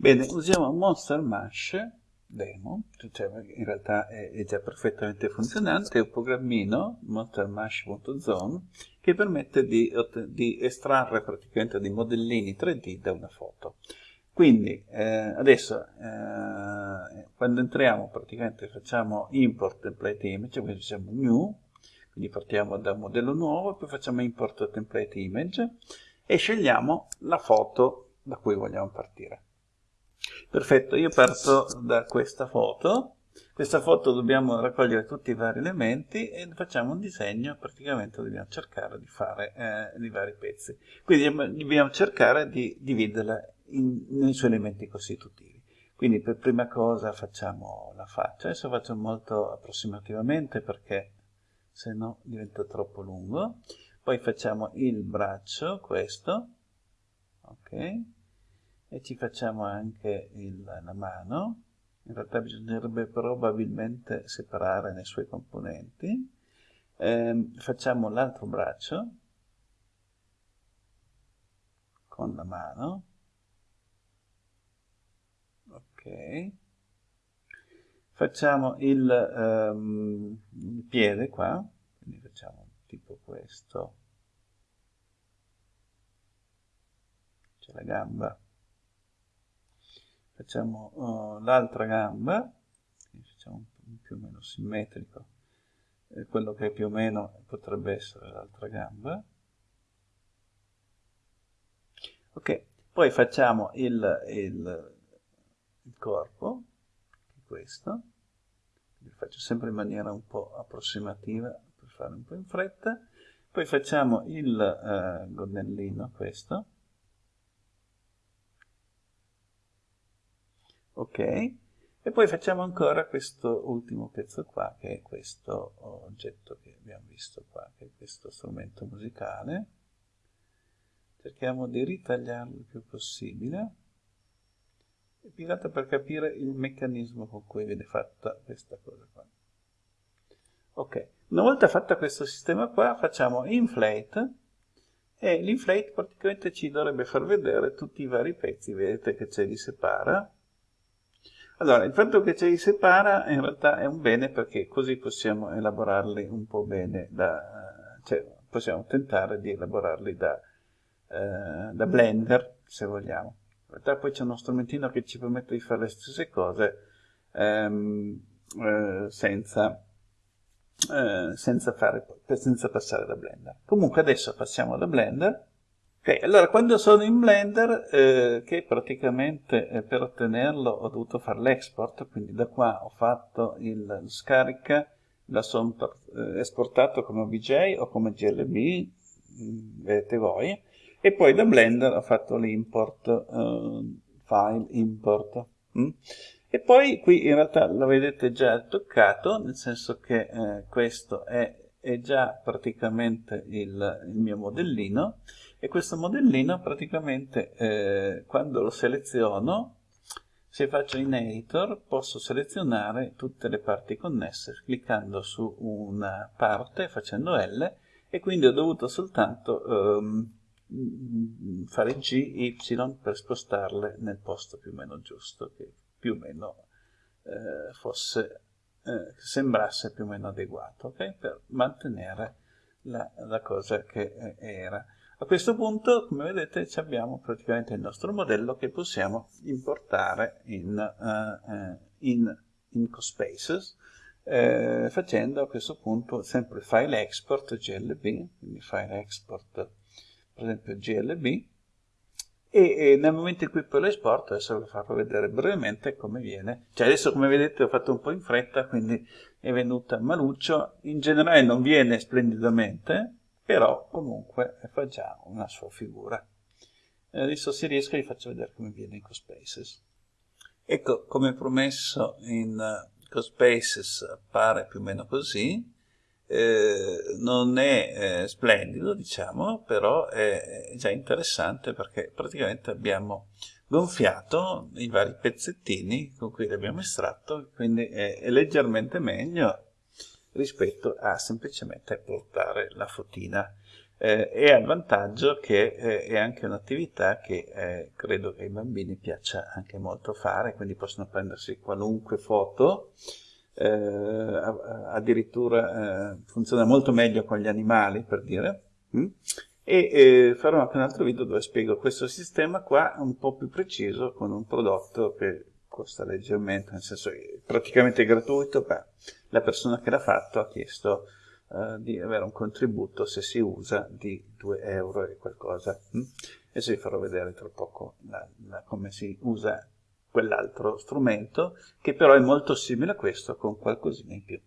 Bene, usiamo Monster Mash demo, cioè in realtà è, è, già perfettamente funzionante, è un programmino, monstermash.zone, che permette di, di, estrarre praticamente dei modellini 3D da una foto. Quindi eh, adesso eh, quando entriamo praticamente facciamo import template image, quindi facciamo new, quindi partiamo da un modello nuovo, poi facciamo import template image e scegliamo la foto da cui vogliamo partire. Perfetto, io parto da questa foto. Questa foto dobbiamo raccogliere tutti i vari elementi e facciamo un disegno, praticamente dobbiamo cercare di fare eh, i vari pezzi. Quindi dobbiamo cercare di dividerla in, nei suoi elementi costitutivi. Quindi per prima cosa facciamo la faccia, adesso faccio molto approssimativamente perché se no diventa troppo lungo. Poi facciamo il braccio, questo, ok? E ci facciamo anche il, la mano. In realtà bisognerebbe probabilmente separare nei suoi componenti. Eh, facciamo l'altro braccio con la mano. Ok. Facciamo il, um, il piede qua. Quindi facciamo tipo questo. C'è la gamba facciamo uh, l'altra gamba, facciamo più o meno simmetrico, eh, quello che più o meno potrebbe essere l'altra gamba. Ok, poi facciamo il, il, il corpo, questo, lo faccio sempre in maniera un po' approssimativa per fare un po' in fretta, poi facciamo il uh, gonnellino, questo, ok? E poi facciamo ancora questo ultimo pezzo qua, che è questo oggetto che abbiamo visto qua, che è questo strumento musicale. Cerchiamo di ritagliarlo il più possibile, che per capire il meccanismo con cui viene fatta questa cosa qua. Ok, una volta fatto questo sistema qua, facciamo inflate, e l'inflate praticamente ci dovrebbe far vedere tutti i vari pezzi, vedete che ce li separa, allora, il fatto che ce li separa in realtà è un bene perché così possiamo elaborarli un po' bene, da, cioè possiamo tentare di elaborarli da, eh, da Blender, se vogliamo. In realtà poi c'è uno strumentino che ci permette di fare le stesse cose ehm, eh, senza, eh, senza, fare, senza passare da Blender. Comunque adesso passiamo da Blender Ok, allora quando sono in Blender, eh, che praticamente eh, per ottenerlo ho dovuto fare l'export, quindi da qua ho fatto il scarica, la sono eh, esportato come OBJ o come GLB, mm, vedete voi, e poi da Blender ho fatto l'import, eh, file import. Mm? E poi qui in realtà lo vedete già toccato, nel senso che eh, questo è, è, già praticamente il, il mio modellino, e questo modellino praticamente eh, quando lo seleziono se faccio in editor posso selezionare tutte le parti connesse cliccando su una parte facendo L e quindi ho dovuto soltanto ehm, fare G, Y per spostarle nel posto più o meno giusto che più o meno eh, fosse eh, sembrasse più o meno adeguato okay? per mantenere la, la cosa che eh, era a questo punto, come vedete, abbiamo praticamente il nostro modello che possiamo importare in, uh, in, in CoSpaces, eh, facendo a questo punto sempre file export glb, quindi file export per esempio glb, e, e, nel momento in cui poi lo esporto, adesso vi farò vedere brevemente come viene, cioè adesso come vedete ho fatto un po' in fretta, quindi è venuta maluccio, in generale non viene splendidamente, però comunque fa già una sua figura. E adesso se riesco vi faccio vedere come viene in CoSpaces. Ecco, come promesso in uh, CoSpaces appare più o meno così, eh, non è eh, splendido diciamo, però è, è già interessante perché praticamente abbiamo gonfiato i vari pezzettini con cui li abbiamo estratto, quindi è, è leggermente meglio rispetto a semplicemente portare la fotina. eh, e ha il vantaggio che eh, è anche un'attività che eh, credo che ai bambini piaccia anche molto fare, quindi possono prendersi qualunque foto, eh, addirittura eh, funziona molto meglio con gli animali, per dire, mm? e eh, farò anche un altro video dove spiego questo sistema qua un po' più preciso con un prodotto che costa leggermente, nel senso che è praticamente gratuito, ma la persona che l'ha fatto ha chiesto uh, di avere un contributo se si usa di 2 euro e qualcosa. Hm? Adesso vi farò vedere tra poco la, la, come si usa quell'altro strumento, che però è molto simile a questo, con qualcosina in più.